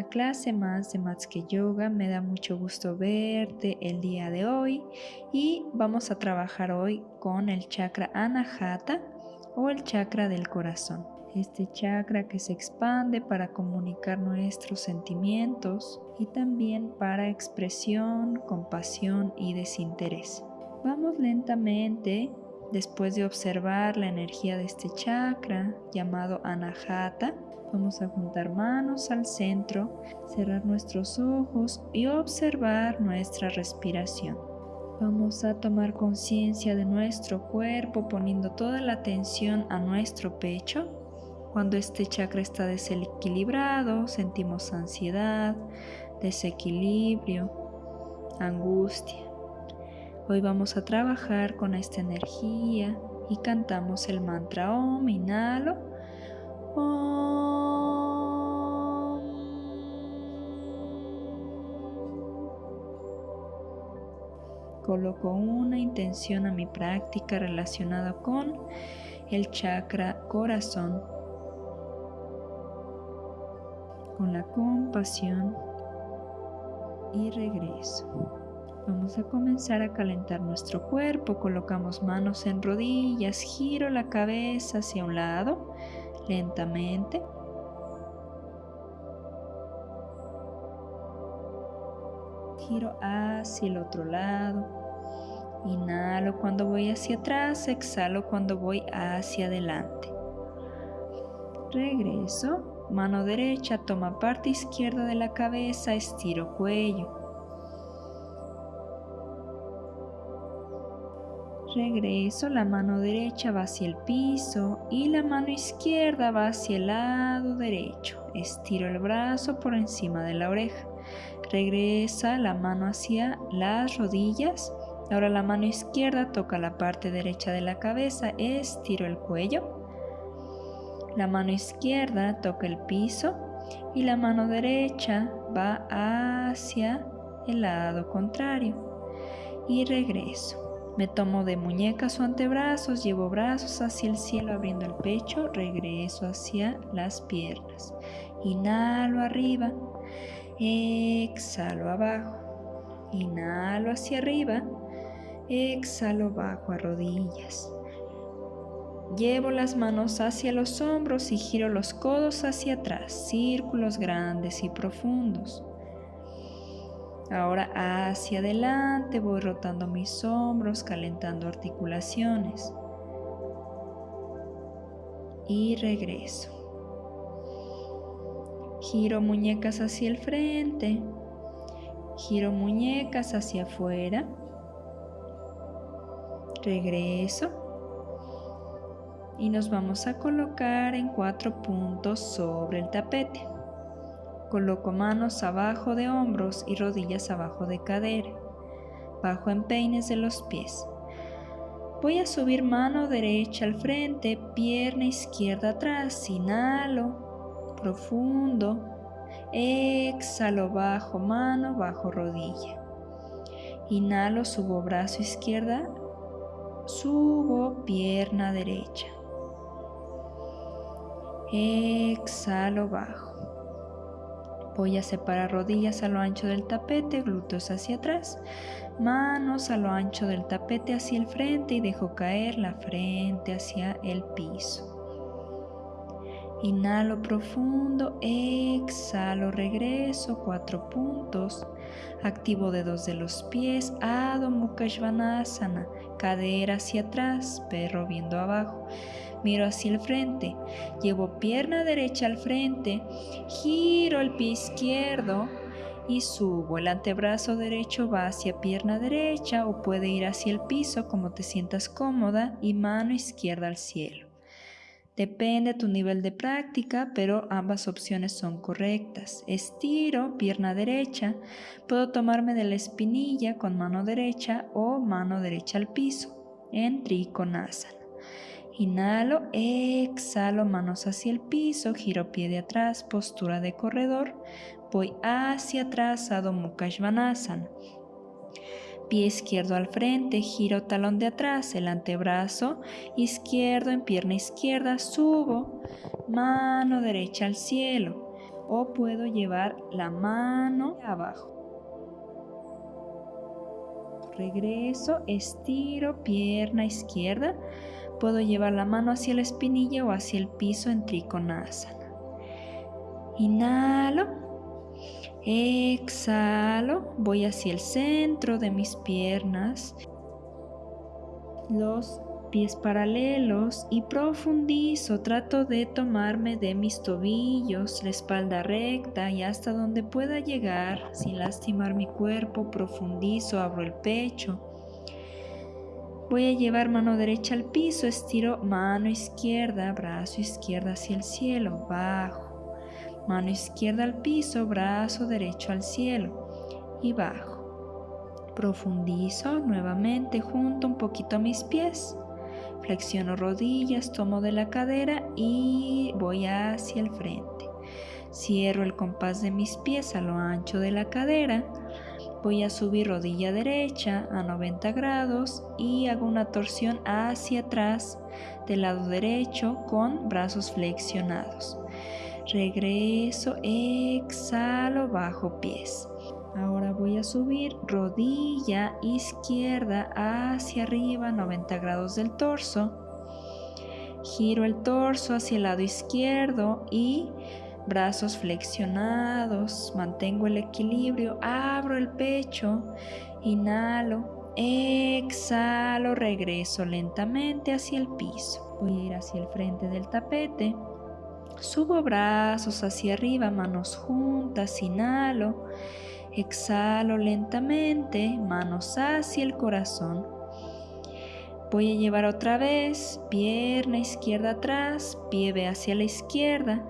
una clase más de Matsuke Yoga. Me da mucho gusto verte el día de hoy y vamos a trabajar hoy con el chakra Anahata o el chakra del corazón. Este chakra que se expande para comunicar nuestros sentimientos y también para expresión, compasión y desinterés. Vamos lentamente después de observar la energía de este chakra llamado Anahata Vamos a juntar manos al centro, cerrar nuestros ojos y observar nuestra respiración. Vamos a tomar conciencia de nuestro cuerpo poniendo toda la atención a nuestro pecho. Cuando este chakra está desequilibrado, sentimos ansiedad, desequilibrio, angustia. Hoy vamos a trabajar con esta energía y cantamos el mantra Om, inhalo. Coloco una intención a mi práctica relacionada con el chakra corazón, con la compasión. Y regreso. Vamos a comenzar a calentar nuestro cuerpo, colocamos manos en rodillas, giro la cabeza hacia un lado lentamente. Giro hacia el otro lado. Inhalo cuando voy hacia atrás, exhalo cuando voy hacia adelante. Regreso, mano derecha toma parte izquierda de la cabeza, estiro cuello. Regreso, la mano derecha va hacia el piso y la mano izquierda va hacia el lado derecho. Estiro el brazo por encima de la oreja. Regresa la mano hacia las rodillas Ahora la mano izquierda toca la parte derecha de la cabeza, estiro el cuello. La mano izquierda toca el piso y la mano derecha va hacia el lado contrario. Y regreso. Me tomo de muñecas o antebrazos, llevo brazos hacia el cielo abriendo el pecho, regreso hacia las piernas. Inhalo arriba, exhalo abajo. Inhalo hacia arriba, Exhalo bajo a rodillas. Llevo las manos hacia los hombros y giro los codos hacia atrás, círculos grandes y profundos. Ahora hacia adelante voy rotando mis hombros, calentando articulaciones. Y regreso. Giro muñecas hacia el frente. Giro muñecas hacia afuera regreso y nos vamos a colocar en cuatro puntos sobre el tapete. Coloco manos abajo de hombros y rodillas abajo de cadera, bajo empeines de los pies. Voy a subir mano derecha al frente, pierna izquierda atrás, inhalo, profundo, exhalo bajo mano, bajo rodilla. Inhalo, subo brazo izquierda Subo pierna derecha. Exhalo bajo. Voy a separar rodillas a lo ancho del tapete, glúteos hacia atrás, manos a lo ancho del tapete hacia el frente y dejo caer la frente hacia el piso. Inhalo profundo, exhalo, regreso, cuatro puntos. Activo dedos de los pies, Adho Mukha Svanasana cadera hacia atrás, perro viendo abajo. Miro hacia el frente, llevo pierna derecha al frente, giro el pie izquierdo y subo. El antebrazo derecho va hacia pierna derecha o puede ir hacia el piso como te sientas cómoda y mano izquierda al cielo. Depende de tu nivel de práctica, pero ambas opciones son correctas. Estiro, pierna derecha. Puedo tomarme de la espinilla con mano derecha o mano derecha al piso en Trikonasana. Inhalo, exhalo, manos hacia el piso, giro pie de atrás, postura de corredor. Voy hacia atrás, Adho Mukha Pie izquierdo al frente, giro talón de atrás, el antebrazo izquierdo en pierna izquierda, subo, mano derecha al cielo. o puedo llevar la mano abajo. Regreso, estiro, pierna izquierda. Puedo llevar la mano hacia la espinilla o hacia el piso en Trikonasana. Inhalo, exhalo, voy hacia el centro de mis piernas. Los pies paralelos y profundizo, trato de tomarme de mis tobillos, la espalda recta y hasta donde pueda llegar sin lastimar mi cuerpo, profundizo, abro el pecho. Voy a llevar mano derecha al piso, estiro mano izquierda, brazo izquierdo hacia el cielo, bajo. Mano izquierda al piso, brazo derecho al cielo y bajo. Profundizo nuevamente, junto un poquito a mis pies. Flexiono rodillas, tomo de la cadera y voy hacia el frente. Cierro el compás de mis pies a lo ancho de la cadera. Voy a subir rodilla derecha a 90 grados y hago una torsión hacia atrás del lado derecho con brazos flexionados. Regreso, exhalo, bajo pies. Ahora voy a subir rodilla izquierda hacia arriba, 90 grados del torso. Giro el torso hacia el lado izquierdo y brazos flexionados. Mantengo el equilibrio, abro el pecho, inhalo, exhalo, regreso lentamente hacia el piso. Voy a ir hacia el frente del tapete. Subo brazos hacia arriba, manos juntas, inhalo Exhalo lentamente, manos hacia el corazón. Voy a llevar otra vez pierna izquierda atrás, pie hacia la izquierda.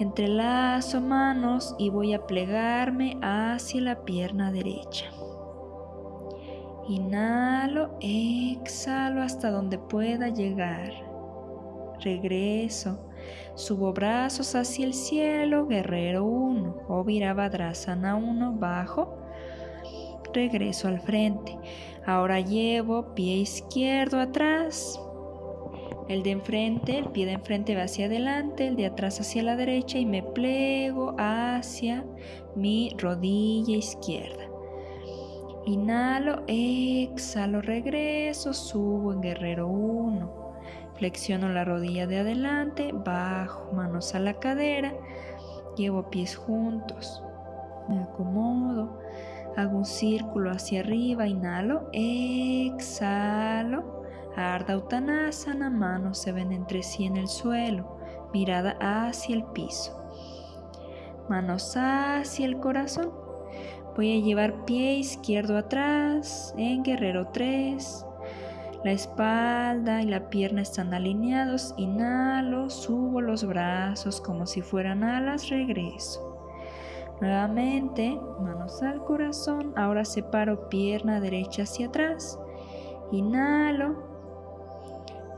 Entrelazo manos y voy a plegarme hacia la pierna derecha. Inhalo, exhalo hasta donde pueda llegar. Regreso. Subo brazos hacia el cielo, guerrero 1, o Virabhadrasana 1, bajo. Regreso al frente. Ahora llevo pie izquierdo atrás. El de enfrente, el pie de enfrente va hacia adelante, el de atrás hacia la derecha y me plego hacia mi rodilla izquierda. Inhalo, exhalo, regreso, subo en guerrero 1. Flexiono la rodilla de adelante, bajo manos a la cadera, llevo pies juntos, me acomodo, hago un círculo hacia arriba, inhalo, exhalo, Ardha Uttanasana, manos se ven entre sí en el suelo, mirada hacia el piso, manos hacia el corazón. Voy a llevar pie izquierdo atrás en guerrero 3, la espalda y la pierna están alineados. Inhalo, subo los brazos como si fueran alas, regreso. Nuevamente, manos al corazón. Ahora separo pierna derecha hacia atrás. Inhalo.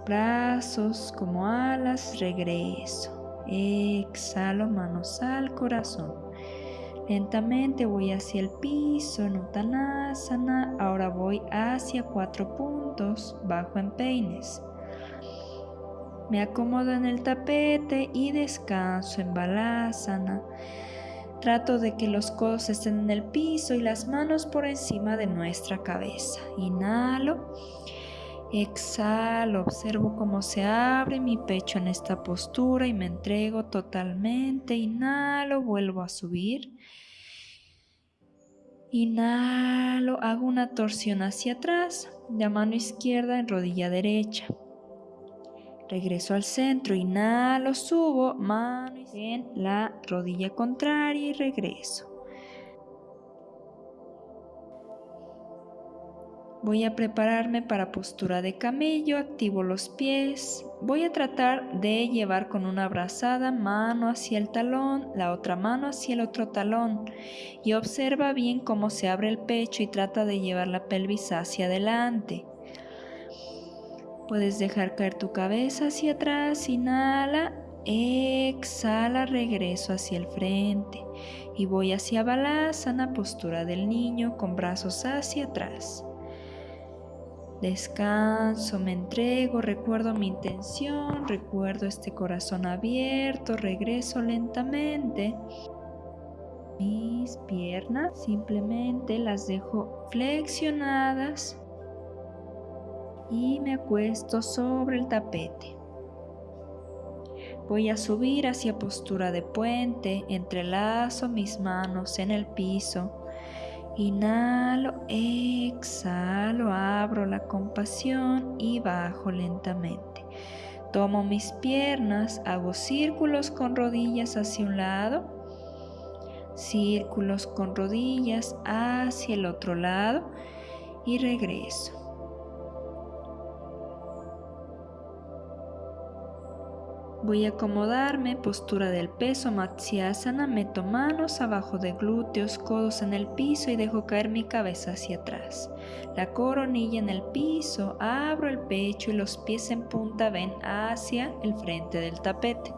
Brazos como alas, regreso. Exhalo, manos al corazón. Lentamente voy hacia el piso en Uttanasana. Ahora voy hacia cuatro puntos, bajo en peines. Me acomodo en el tapete y descanso en Balasana. Trato de que los codos estén en el piso y las manos por encima de nuestra cabeza. Inhalo. Exhalo, observo cómo se abre mi pecho en esta postura y me entrego totalmente. Inhalo, vuelvo a subir. Inhalo, hago una torsión hacia atrás, de mano izquierda en rodilla derecha. Regreso al centro, inhalo, subo, mano en la rodilla contraria y regreso. Voy a prepararme para postura de camello, activo los pies. Voy a tratar de llevar con una abrazada mano hacia el talón, la otra mano hacia el otro talón. Y observa bien cómo se abre el pecho y trata de llevar la pelvis hacia adelante. Puedes dejar caer tu cabeza hacia atrás, inhala, exhala, regreso hacia el frente. Y voy hacia Balasana, postura del niño con brazos hacia atrás. Descanso, me entrego, recuerdo mi intención, recuerdo este corazón abierto, regreso lentamente. Mis piernas simplemente las dejo flexionadas y me acuesto sobre el tapete. Voy a subir hacia postura de puente, entrelazo mis manos en el piso Inhalo, exhalo, abro la compasión y bajo lentamente. Tomo mis piernas, hago círculos con rodillas hacia un lado, círculos con rodillas hacia el otro lado y regreso. Voy a acomodarme, postura del peso, Matsyasana, meto manos abajo de glúteos, codos en el piso y dejo caer mi cabeza hacia atrás. La coronilla en el piso, abro el pecho y los pies en punta ven hacia el frente del tapete.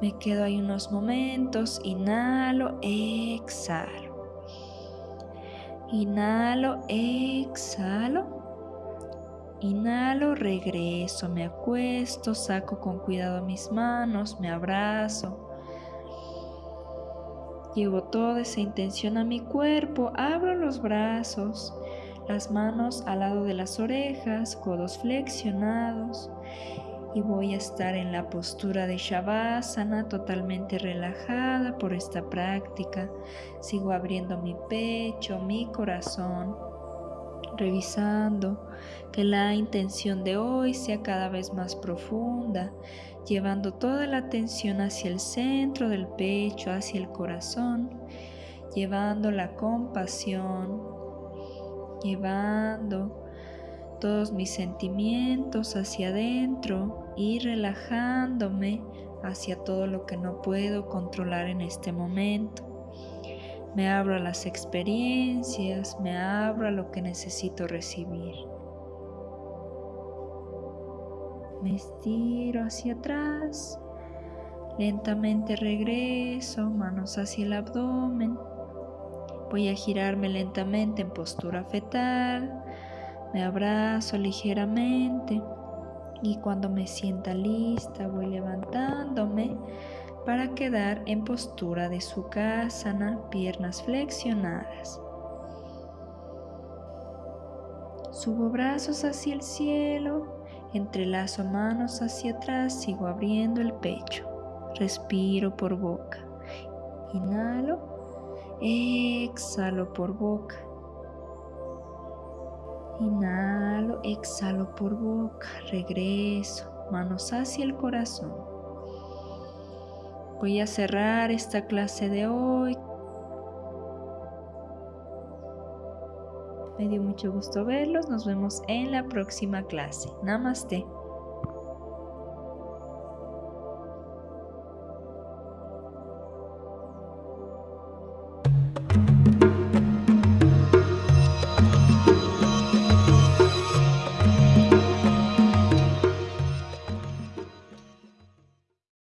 Me quedo ahí unos momentos, inhalo, exhalo. Inhalo, exhalo. Inhalo, regreso, me acuesto, saco con cuidado mis manos, me abrazo. Llevo toda esa intención a mi cuerpo, abro los brazos, las manos al lado de las orejas, codos flexionados y voy a estar en la postura de Shavasana totalmente relajada por esta práctica. Sigo abriendo mi pecho, mi corazón revisando que la intención de hoy sea cada vez más profunda, llevando toda la atención hacia el centro del pecho, hacia el corazón, llevando la compasión, llevando todos mis sentimientos hacia adentro y relajándome hacia todo lo que no puedo controlar en este momento. Me abro a las experiencias, me abro a lo que necesito recibir. Me estiro hacia atrás, lentamente regreso, manos hacia el abdomen. Voy a girarme lentamente en postura fetal, me abrazo ligeramente y cuando me sienta lista voy levantándome para quedar en postura de Sukhasana, piernas flexionadas. Subo brazos hacia el cielo, entrelazo manos hacia atrás, sigo abriendo el pecho. Respiro por boca. Inhalo, exhalo por boca. Inhalo, exhalo por boca, regreso, manos hacia el corazón. Voy a cerrar esta clase de hoy. Me dio mucho gusto verlos. Nos vemos en la próxima clase. Namaste.